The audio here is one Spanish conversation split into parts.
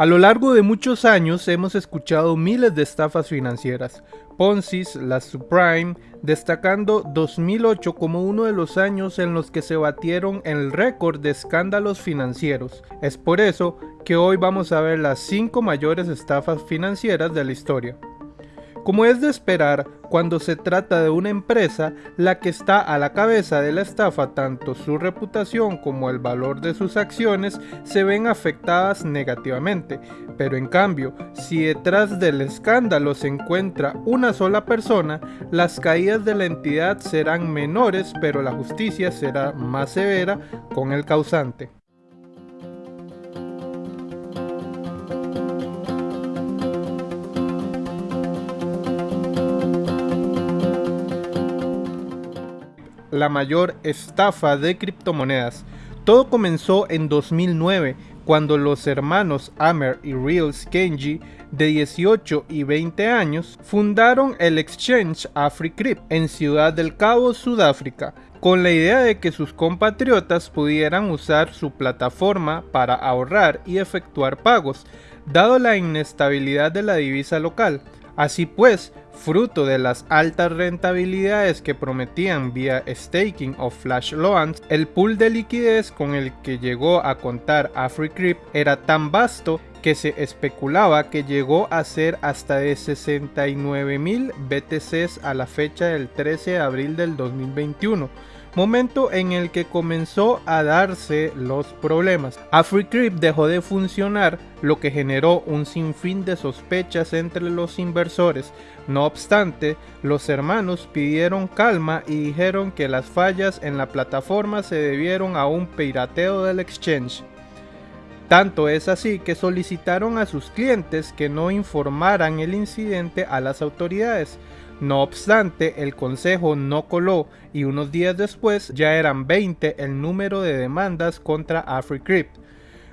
A lo largo de muchos años hemos escuchado miles de estafas financieras, Ponzi, las subprime, destacando 2008 como uno de los años en los que se batieron el récord de escándalos financieros. Es por eso que hoy vamos a ver las 5 mayores estafas financieras de la historia. Como es de esperar, cuando se trata de una empresa, la que está a la cabeza de la estafa, tanto su reputación como el valor de sus acciones se ven afectadas negativamente. Pero en cambio, si detrás del escándalo se encuentra una sola persona, las caídas de la entidad serán menores, pero la justicia será más severa con el causante. La mayor estafa de criptomonedas. Todo comenzó en 2009 cuando los hermanos Amer y Reels Kenji de 18 y 20 años fundaron el exchange AfriCrypt en Ciudad del Cabo, Sudáfrica, con la idea de que sus compatriotas pudieran usar su plataforma para ahorrar y efectuar pagos, dado la inestabilidad de la divisa local. Así pues, fruto de las altas rentabilidades que prometían vía staking o flash loans, el pool de liquidez con el que llegó a contar AfriCrypt era tan vasto que se especulaba que llegó a ser hasta de 69 mil BTCs a la fecha del 13 de abril del 2021 momento en el que comenzó a darse los problemas. AfriCrypt dejó de funcionar, lo que generó un sinfín de sospechas entre los inversores. No obstante, los hermanos pidieron calma y dijeron que las fallas en la plataforma se debieron a un pirateo del exchange. Tanto es así que solicitaron a sus clientes que no informaran el incidente a las autoridades. No obstante, el consejo no coló y unos días después ya eran 20 el número de demandas contra AfriCrypt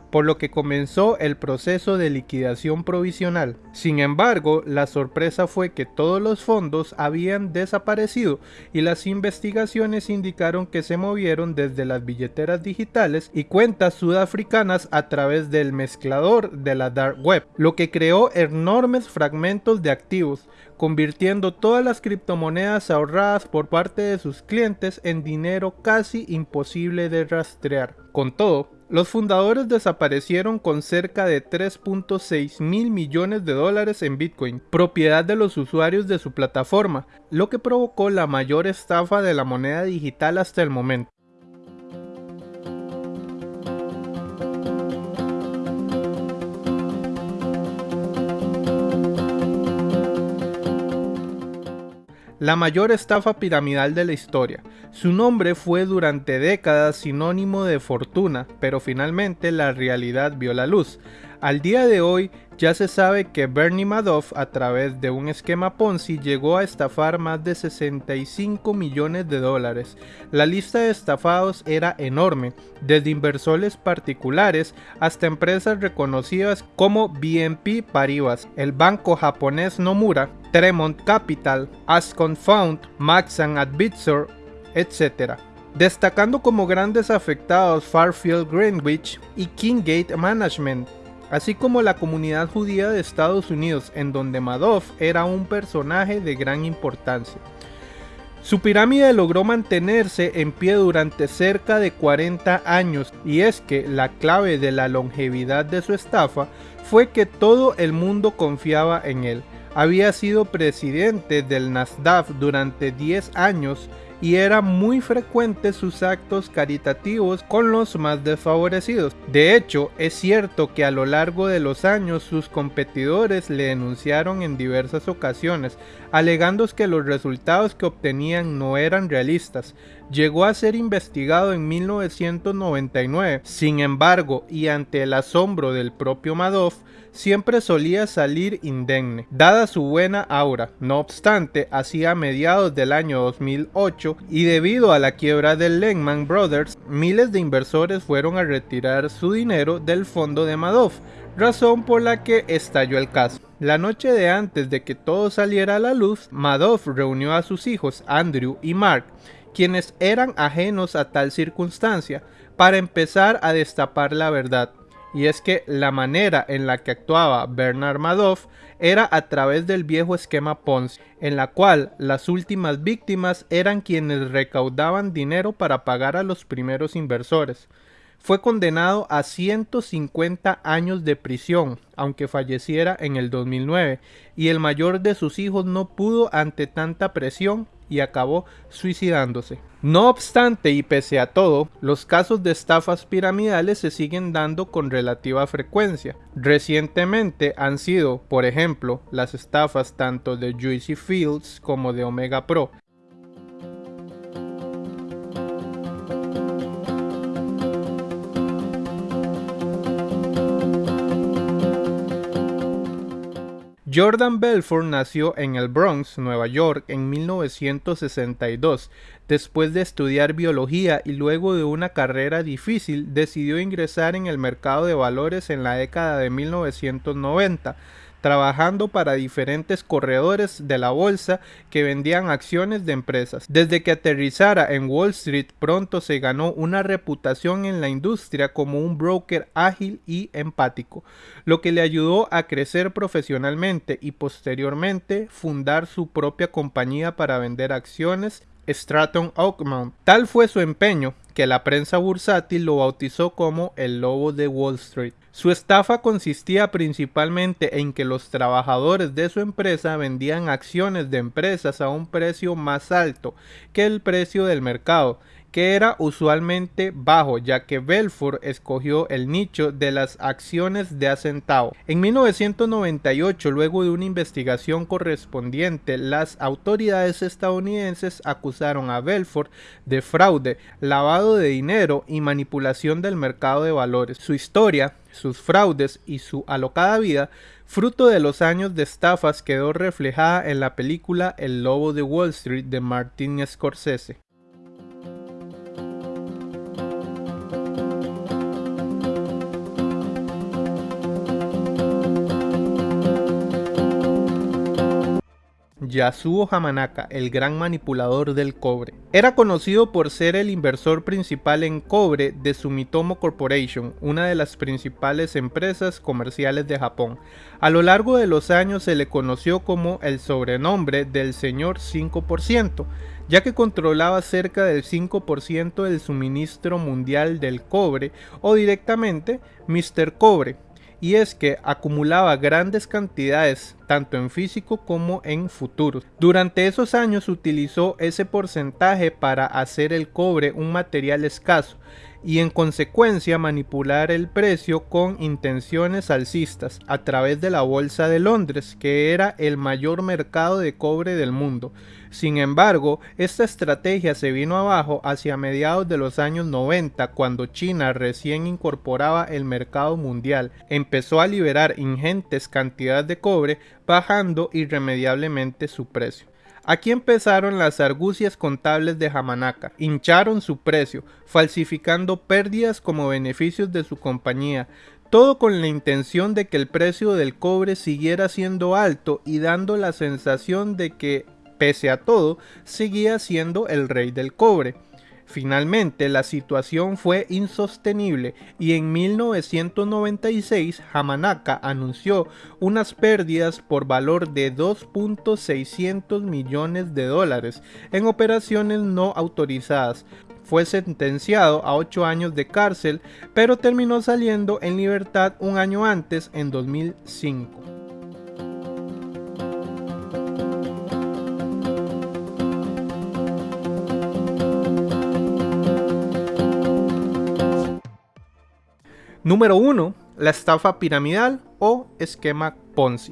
por lo que comenzó el proceso de liquidación provisional. Sin embargo, la sorpresa fue que todos los fondos habían desaparecido y las investigaciones indicaron que se movieron desde las billeteras digitales y cuentas sudafricanas a través del mezclador de la dark web, lo que creó enormes fragmentos de activos, convirtiendo todas las criptomonedas ahorradas por parte de sus clientes en dinero casi imposible de rastrear. Con todo, los fundadores desaparecieron con cerca de 3.6 mil millones de dólares en Bitcoin, propiedad de los usuarios de su plataforma, lo que provocó la mayor estafa de la moneda digital hasta el momento. La mayor estafa piramidal de la historia. Su nombre fue durante décadas sinónimo de fortuna, pero finalmente la realidad vio la luz. Al día de hoy ya se sabe que Bernie Madoff a través de un esquema Ponzi llegó a estafar más de 65 millones de dólares. La lista de estafados era enorme, desde inversores particulares hasta empresas reconocidas como BNP Paribas, el banco japonés Nomura, Tremont Capital, Ascon Fund, Maxan Advisor, etc destacando como grandes afectados Farfield Greenwich y Kinggate Management así como la comunidad judía de Estados Unidos, en donde Madoff era un personaje de gran importancia. Su pirámide logró mantenerse en pie durante cerca de 40 años y es que la clave de la longevidad de su estafa fue que todo el mundo confiaba en él. Había sido presidente del Nasdaq durante 10 años y era muy frecuente sus actos caritativos con los más desfavorecidos. De hecho, es cierto que a lo largo de los años sus competidores le denunciaron en diversas ocasiones, alegando que los resultados que obtenían no eran realistas. Llegó a ser investigado en 1999, sin embargo, y ante el asombro del propio Madoff, siempre solía salir indemne, dada su buena aura. No obstante, hacia mediados del año 2008 y debido a la quiebra del Lehman Brothers, miles de inversores fueron a retirar su dinero del fondo de Madoff, razón por la que estalló el caso. La noche de antes de que todo saliera a la luz, Madoff reunió a sus hijos Andrew y Mark, quienes eran ajenos a tal circunstancia, para empezar a destapar la verdad. Y es que la manera en la que actuaba Bernard Madoff era a través del viejo esquema Ponzi, en la cual las últimas víctimas eran quienes recaudaban dinero para pagar a los primeros inversores. Fue condenado a 150 años de prisión, aunque falleciera en el 2009, y el mayor de sus hijos no pudo ante tanta presión y acabó suicidándose. No obstante y pese a todo, los casos de estafas piramidales se siguen dando con relativa frecuencia. Recientemente han sido, por ejemplo, las estafas tanto de Juicy Fields como de Omega Pro, Jordan Belfort nació en el Bronx, Nueva York, en 1962. Después de estudiar biología y luego de una carrera difícil, decidió ingresar en el mercado de valores en la década de 1990 trabajando para diferentes corredores de la bolsa que vendían acciones de empresas. Desde que aterrizara en Wall Street pronto se ganó una reputación en la industria como un broker ágil y empático, lo que le ayudó a crecer profesionalmente y posteriormente fundar su propia compañía para vender acciones Stratton Oakmont. Tal fue su empeño que la prensa bursátil lo bautizó como el lobo de Wall Street. Su estafa consistía principalmente en que los trabajadores de su empresa vendían acciones de empresas a un precio más alto que el precio del mercado que era usualmente bajo, ya que Belfort escogió el nicho de las acciones de Acentavo. En 1998, luego de una investigación correspondiente, las autoridades estadounidenses acusaron a Belfort de fraude, lavado de dinero y manipulación del mercado de valores. Su historia, sus fraudes y su alocada vida fruto de los años de estafas quedó reflejada en la película El Lobo de Wall Street de Martin Scorsese. Yasuo Hamanaka, el gran manipulador del cobre. Era conocido por ser el inversor principal en cobre de Sumitomo Corporation, una de las principales empresas comerciales de Japón. A lo largo de los años se le conoció como el sobrenombre del señor 5%, ya que controlaba cerca del 5% del suministro mundial del cobre o directamente Mr. Cobre y es que acumulaba grandes cantidades tanto en físico como en futuros. Durante esos años utilizó ese porcentaje para hacer el cobre un material escaso y en consecuencia manipular el precio con intenciones alcistas a través de la Bolsa de Londres, que era el mayor mercado de cobre del mundo. Sin embargo, esta estrategia se vino abajo hacia mediados de los años 90 cuando China recién incorporaba el mercado mundial, empezó a liberar ingentes cantidades de cobre bajando irremediablemente su precio. Aquí empezaron las argucias contables de Hamanaka, hincharon su precio, falsificando pérdidas como beneficios de su compañía, todo con la intención de que el precio del cobre siguiera siendo alto y dando la sensación de que pese a todo, seguía siendo el rey del cobre. Finalmente, la situación fue insostenible y en 1996 Hamanaka anunció unas pérdidas por valor de 2.600 millones de dólares en operaciones no autorizadas. Fue sentenciado a 8 años de cárcel, pero terminó saliendo en libertad un año antes, en 2005. Número 1. La estafa piramidal o esquema Ponzi.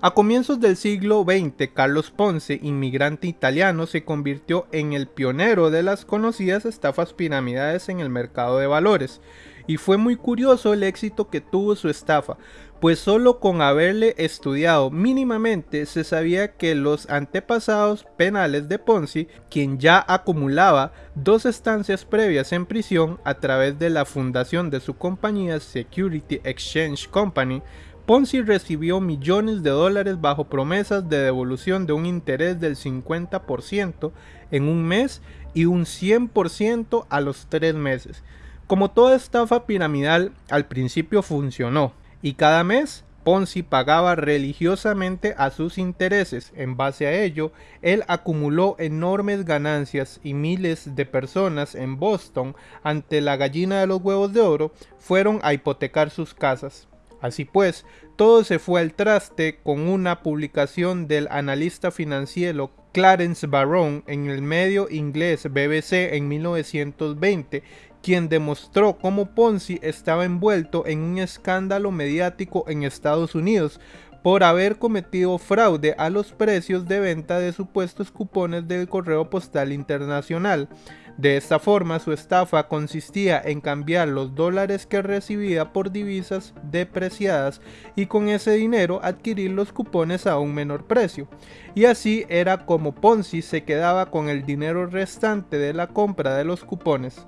A comienzos del siglo XX, Carlos Ponce, inmigrante italiano, se convirtió en el pionero de las conocidas estafas piramidales en el mercado de valores. Y fue muy curioso el éxito que tuvo su estafa, pues solo con haberle estudiado mínimamente se sabía que los antepasados penales de Ponzi, quien ya acumulaba dos estancias previas en prisión a través de la fundación de su compañía Security Exchange Company, Ponzi recibió millones de dólares bajo promesas de devolución de un interés del 50% en un mes y un 100% a los tres meses. Como toda estafa piramidal, al principio funcionó y cada mes Ponzi pagaba religiosamente a sus intereses. En base a ello, él acumuló enormes ganancias y miles de personas en Boston, ante la gallina de los huevos de oro, fueron a hipotecar sus casas. Así pues, todo se fue al traste con una publicación del analista financiero Clarence Barron en el medio inglés BBC en 1920 quien demostró cómo Ponzi estaba envuelto en un escándalo mediático en Estados Unidos por haber cometido fraude a los precios de venta de supuestos cupones del correo postal internacional. De esta forma, su estafa consistía en cambiar los dólares que recibía por divisas depreciadas y con ese dinero adquirir los cupones a un menor precio. Y así era como Ponzi se quedaba con el dinero restante de la compra de los cupones.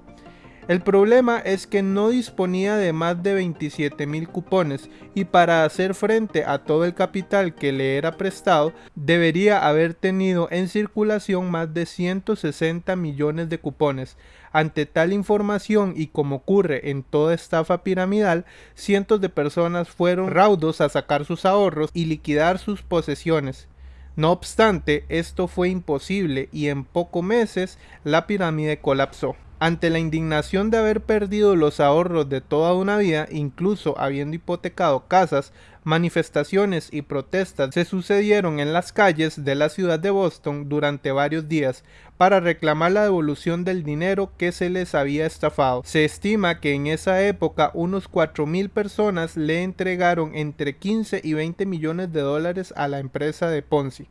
El problema es que no disponía de más de 27 mil cupones y para hacer frente a todo el capital que le era prestado debería haber tenido en circulación más de 160 millones de cupones. Ante tal información y como ocurre en toda estafa piramidal, cientos de personas fueron raudos a sacar sus ahorros y liquidar sus posesiones. No obstante, esto fue imposible y en pocos meses la pirámide colapsó. Ante la indignación de haber perdido los ahorros de toda una vida, incluso habiendo hipotecado casas, manifestaciones y protestas se sucedieron en las calles de la ciudad de Boston durante varios días para reclamar la devolución del dinero que se les había estafado. Se estima que en esa época unos 4.000 personas le entregaron entre 15 y 20 millones de dólares a la empresa de Ponzi.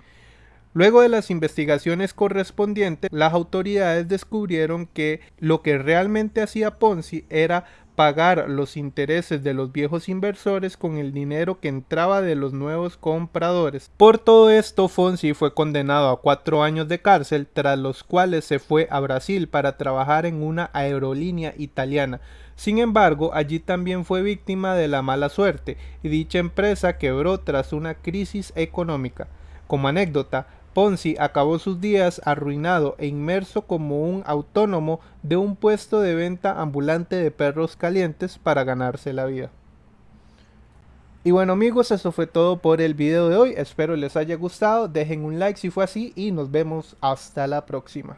Luego de las investigaciones correspondientes, las autoridades descubrieron que lo que realmente hacía Ponzi era pagar los intereses de los viejos inversores con el dinero que entraba de los nuevos compradores. Por todo esto, Fonsi fue condenado a cuatro años de cárcel, tras los cuales se fue a Brasil para trabajar en una aerolínea italiana. Sin embargo, allí también fue víctima de la mala suerte, y dicha empresa quebró tras una crisis económica. Como anécdota, Ponzi acabó sus días arruinado e inmerso como un autónomo de un puesto de venta ambulante de perros calientes para ganarse la vida. Y bueno amigos, eso fue todo por el video de hoy. Espero les haya gustado. Dejen un like si fue así y nos vemos hasta la próxima.